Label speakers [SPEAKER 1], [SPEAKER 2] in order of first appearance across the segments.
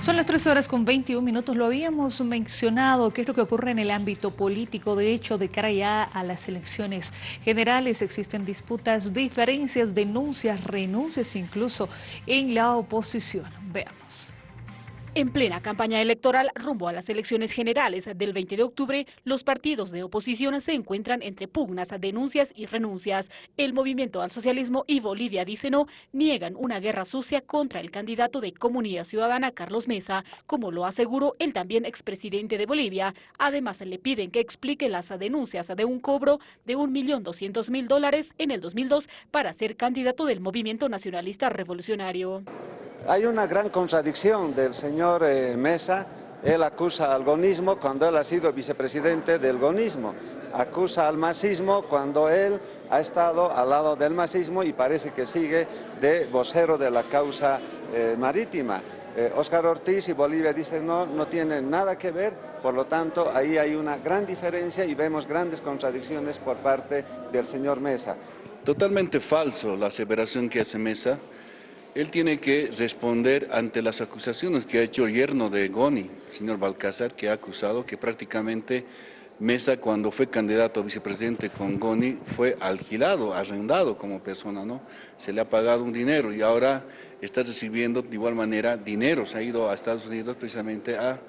[SPEAKER 1] Son las 13 horas con 21 minutos. Lo habíamos mencionado, qué es lo que ocurre en el ámbito político. De hecho, de cara ya a las elecciones generales existen disputas, diferencias, denuncias, renuncias incluso en la oposición. Veamos.
[SPEAKER 2] En plena campaña electoral rumbo a las elecciones generales del 20 de octubre, los partidos de oposición se encuentran entre pugnas, denuncias y renuncias. El Movimiento al Socialismo y Bolivia Dice No niegan una guerra sucia contra el candidato de Comunidad Ciudadana Carlos Mesa, como lo aseguró el también expresidente de Bolivia. Además, le piden que explique las denuncias de un cobro de 1.200.000 dólares en el 2002 para ser candidato del Movimiento Nacionalista Revolucionario.
[SPEAKER 3] Hay una gran contradicción del señor eh, Mesa, él acusa al gonismo cuando él ha sido vicepresidente del gonismo, acusa al masismo cuando él ha estado al lado del masismo y parece que sigue de vocero de la causa eh, marítima. Oscar eh, Ortiz y Bolivia dicen no, no tienen nada que ver, por lo tanto ahí hay una gran diferencia y vemos grandes contradicciones por parte del señor Mesa.
[SPEAKER 4] Totalmente falso la aseveración que hace Mesa él tiene que responder ante las acusaciones que ha hecho el yerno de Goni, el señor Balcázar, que ha acusado que prácticamente Mesa, cuando fue candidato a vicepresidente con Goni, fue alquilado, arrendado como persona, ¿no? Se le ha pagado un dinero y ahora está recibiendo de igual manera dinero. Se ha ido a Estados Unidos precisamente a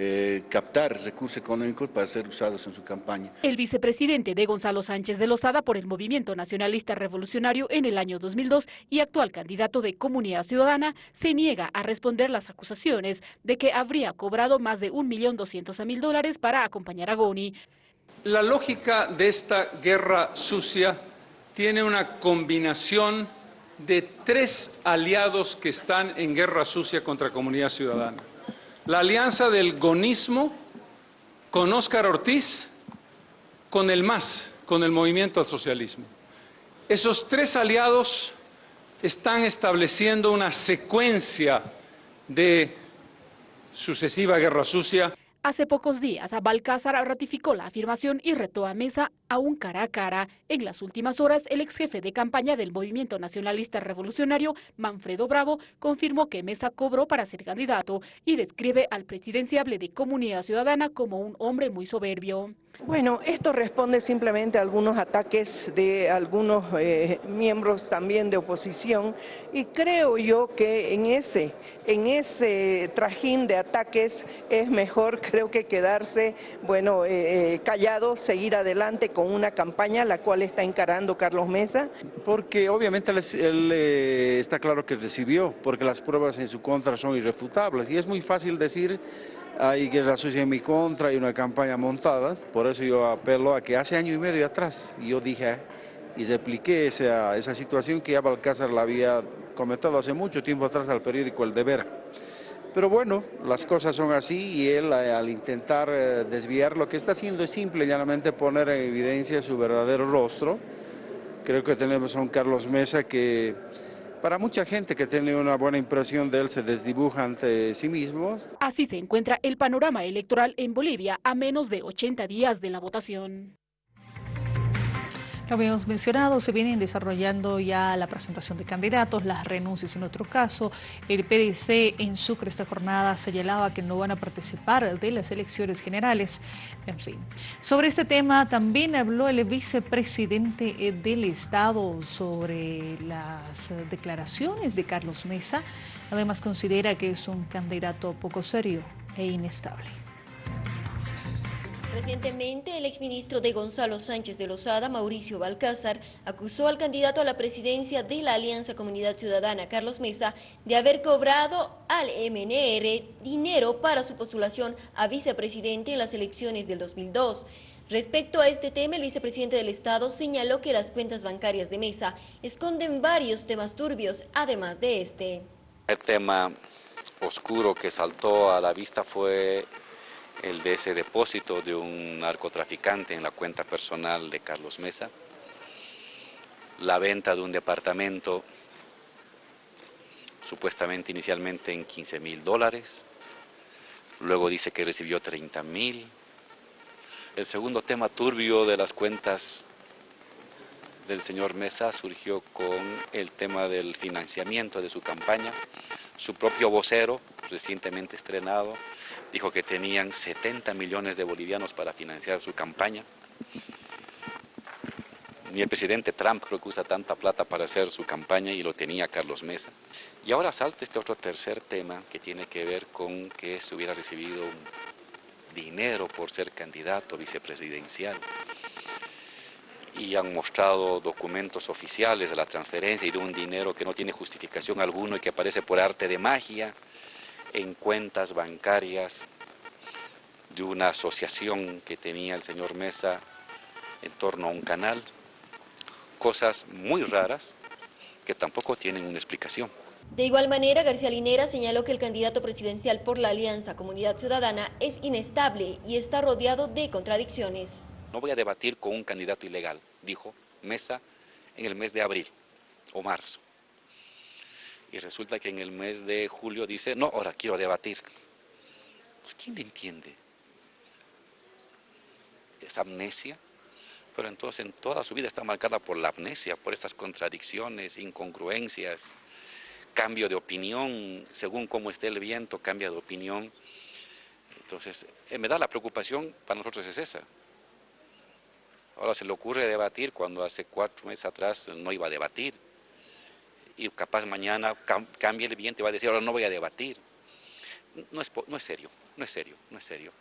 [SPEAKER 4] eh, captar recursos económicos para ser usados en su campaña.
[SPEAKER 2] El vicepresidente de Gonzalo Sánchez de Lozada por el Movimiento Nacionalista Revolucionario en el año 2002 y actual candidato de Comunidad Ciudadana se niega a responder las acusaciones de que habría cobrado más de 1.200.000 dólares para acompañar a Goni.
[SPEAKER 5] La lógica de esta guerra sucia tiene una combinación de tres aliados que están en guerra sucia contra Comunidad Ciudadana la alianza del gonismo con Óscar Ortiz, con el MAS, con el Movimiento al Socialismo. Esos tres aliados están estableciendo una secuencia de sucesiva guerra sucia
[SPEAKER 2] Hace pocos días, Balcázar ratificó la afirmación y retó a Mesa a un cara a cara. En las últimas horas, el ex jefe de campaña del Movimiento Nacionalista Revolucionario, Manfredo Bravo, confirmó que Mesa cobró para ser candidato y describe al presidenciable de Comunidad Ciudadana como un hombre muy soberbio.
[SPEAKER 6] Bueno, esto responde simplemente a algunos ataques de algunos eh, miembros también de oposición y creo yo que en ese, en ese trajín de ataques es mejor creo que quedarse, bueno, eh, eh, callado, seguir adelante con una campaña la cual está encarando Carlos Mesa.
[SPEAKER 7] Porque obviamente él, está claro que recibió, porque las pruebas en su contra son irrefutables y es muy fácil decir hay guerra sucia en mi contra, hay una campaña montada, por eso yo apelo a que hace año y medio atrás yo dije y repliqué esa, esa situación que ya Balcázar la había comentado hace mucho tiempo atrás al periódico El Deber. Pero bueno, las cosas son así y él eh, al intentar eh, desviar lo que está haciendo es simple y llanamente poner en evidencia su verdadero rostro. Creo que tenemos a un Carlos Mesa que para mucha gente que tiene una buena impresión de él se desdibuja ante sí mismo.
[SPEAKER 2] Así se encuentra el panorama electoral en Bolivia a menos de 80 días de la votación.
[SPEAKER 1] Lo habíamos mencionado, se vienen desarrollando ya la presentación de candidatos, las renuncias en otro caso. El PDC en Sucre esta jornada señalaba que no van a participar de las elecciones generales. En fin, sobre este tema también habló el vicepresidente eh, del Estado sobre las declaraciones de Carlos Mesa. Además considera que es un candidato poco serio e inestable.
[SPEAKER 8] Recientemente, el exministro de Gonzalo Sánchez de Lozada, Mauricio Balcázar, acusó al candidato a la presidencia de la Alianza Comunidad Ciudadana, Carlos Mesa, de haber cobrado al MNR dinero para su postulación a vicepresidente en las elecciones del 2002. Respecto a este tema, el vicepresidente del Estado señaló que las cuentas bancarias de Mesa esconden varios temas turbios, además de este.
[SPEAKER 9] El tema oscuro que saltó a la vista fue el de ese depósito de un narcotraficante en la cuenta personal de Carlos Mesa, la venta de un departamento supuestamente inicialmente en 15 mil dólares, luego dice que recibió 30 mil. El segundo tema turbio de las cuentas del señor Mesa surgió con el tema del financiamiento de su campaña. Su propio vocero recientemente estrenado, dijo que tenían 70 millones de bolivianos para financiar su campaña. Ni el presidente Trump creo que usa tanta plata para hacer su campaña y lo tenía Carlos Mesa. Y ahora salta este otro tercer tema que tiene que ver con que se hubiera recibido dinero por ser candidato vicepresidencial y han mostrado documentos oficiales de la transferencia y de un dinero que no tiene justificación alguno y que aparece por arte de magia en cuentas bancarias de una asociación que tenía el señor Mesa en torno a un canal. Cosas muy raras que tampoco tienen una explicación.
[SPEAKER 8] De igual manera, García Linera señaló que el candidato presidencial por la Alianza Comunidad Ciudadana es inestable y está rodeado de contradicciones.
[SPEAKER 9] No voy a debatir con un candidato ilegal, dijo Mesa en el mes de abril o marzo. Y resulta que en el mes de julio dice, no, ahora quiero debatir. Pues, ¿Quién le entiende? Es amnesia, pero entonces en toda su vida está marcada por la amnesia, por estas contradicciones, incongruencias, cambio de opinión, según cómo esté el viento, cambia de opinión. Entonces, en verdad la preocupación para nosotros es esa. Ahora se le ocurre debatir cuando hace cuatro meses atrás no iba a debatir. Y capaz mañana cambie el viento y va a decir, ahora no voy a debatir. No es, no es serio, no es serio, no es serio.